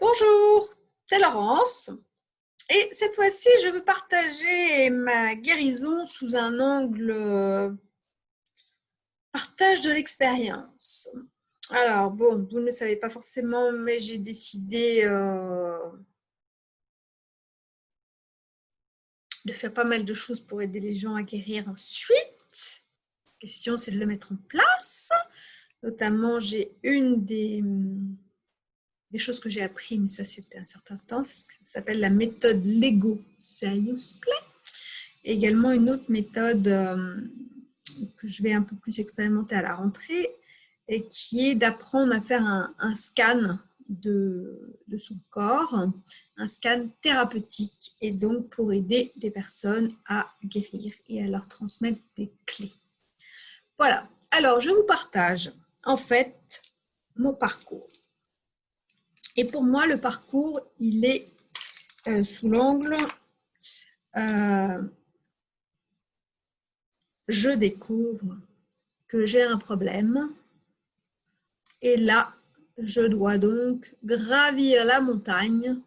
Bonjour, c'est Laurence. Et cette fois-ci, je veux partager ma guérison sous un angle euh, partage de l'expérience. Alors, bon, vous ne savez pas forcément, mais j'ai décidé euh, de faire pas mal de choses pour aider les gens à guérir ensuite. La question, c'est de le mettre en place. Notamment, j'ai une des des choses que j'ai appris, mais ça c'était un certain temps, ça s'appelle la méthode Lego Serious Play. Également une autre méthode euh, que je vais un peu plus expérimenter à la rentrée, qui est d'apprendre à faire un, scan de, son corps, un scan thérapeutique, et donc pour aider des personnes à guérir et à leur transmettre des clés. Voilà, alors je vous partage en fait mon parcours. Et pour moi, le parcours, il est euh, sous l'angle euh, je découvre que j'ai un problème. Et là, je dois donc gravir la montagne.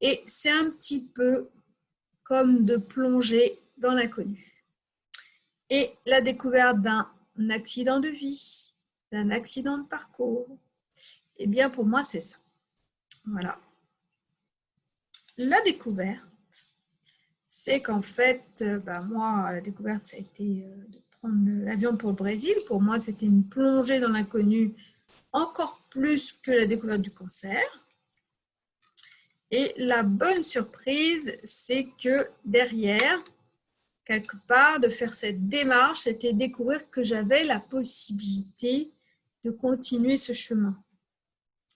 Et c'est un petit peu comme de plonger dans l'inconnu. Et la découverte d'un accident de vie, d'un accident de parcours, eh bien, pour moi, c'est ça. Voilà. La découverte, c'est qu'en fait, euh, bah, moi, la découverte, ça a été euh, de prendre l'avion pour le Brésil. Pour moi, c'était une plongée dans l'inconnu encore plus que la découverte du cancer. Et la bonne surprise, c'est que derrière, quelque part, de faire cette démarche, c'était découvrir que j'avais la possibilité de continuer ce chemin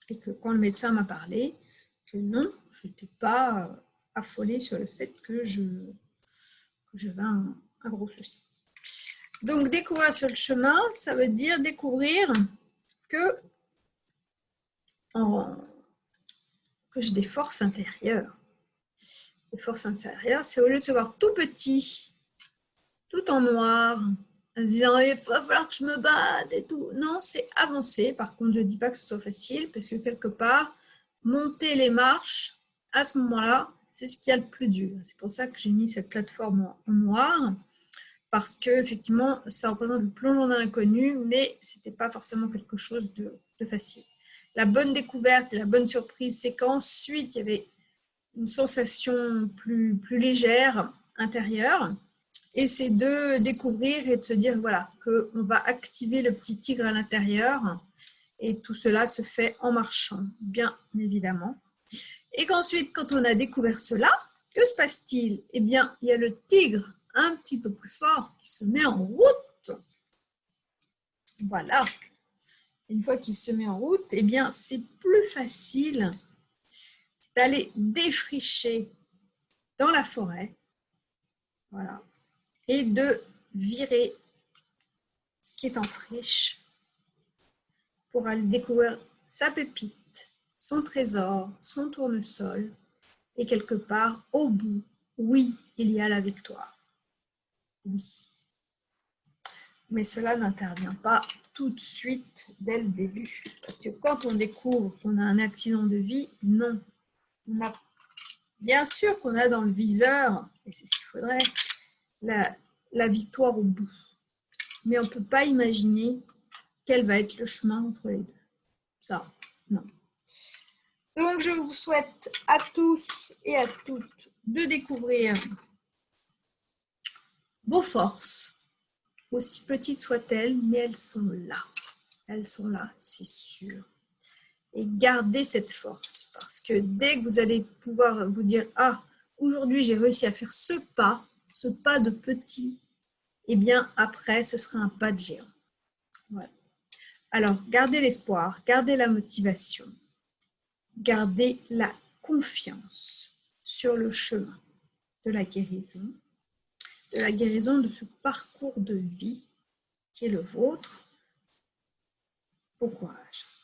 et que quand le médecin m'a parlé, que non, je n'étais pas euh, affolée sur le fait que j'avais un, gros souci. Donc, découvrir sur le chemin, ça veut dire découvrir que, que j'ai des forces intérieures. Les forces intérieures, c'est au lieu de se voir tout petit, tout en noir, en se disant il va falloir que je me batte et tout. Non, c'est avancer. Par contre, je ne dis pas que ce soit facile parce que quelque part, monter les marches, à ce moment-là, c'est ce qu'il y a le plus dur. C'est pour ça que j'ai mis cette plateforme en noir parce que effectivement, ça représente le plongeon dans l'inconnu, mais ce n'était pas forcément quelque chose de, de facile. La bonne découverte et la bonne surprise, c'est qu'ensuite, il y avait une sensation plus légère intérieure et c'est de découvrir et de se dire voilà, qu'on va activer le petit tigre à l'intérieur. Et tout cela se fait en marchant, bien évidemment. Et qu'ensuite, quand on a découvert cela, que se passe-t-il? Eh bien, il y a le tigre un petit peu plus fort qui se met en route. Voilà. Une fois qu'il se met en route, eh bien, c'est plus facile d'aller défricher dans la forêt. Voilà et de virer ce qui est en friche pour aller découvrir sa pépite, son trésor, son tournesol et quelque part au bout, oui, il y a la victoire. Oui. Mais cela n'intervient pas tout de suite dès le début. Parce que quand on découvre qu'on a un accident de vie, non. Bien sûr qu'on a dans le viseur, et c'est ce qu'il faudrait, la, victoire au bout. Mais on ne peut pas imaginer quel va être le chemin entre les deux. Ça, non. Donc, je vous souhaite à tous et à toutes de découvrir vos forces, aussi petites soient-elles, mais elles sont là. Elles sont là, c'est sûr. Et gardez cette force, parce que dès que vous allez pouvoir vous dire « Ah, aujourd'hui, j'ai réussi à faire ce pas », ce pas de petit, et eh bien après, ce sera un pas de géant. Alors, gardez l'espoir, gardez la motivation, gardez la confiance sur le chemin de la guérison, de la guérison de ce parcours de vie qui est le vôtre. Bon courage.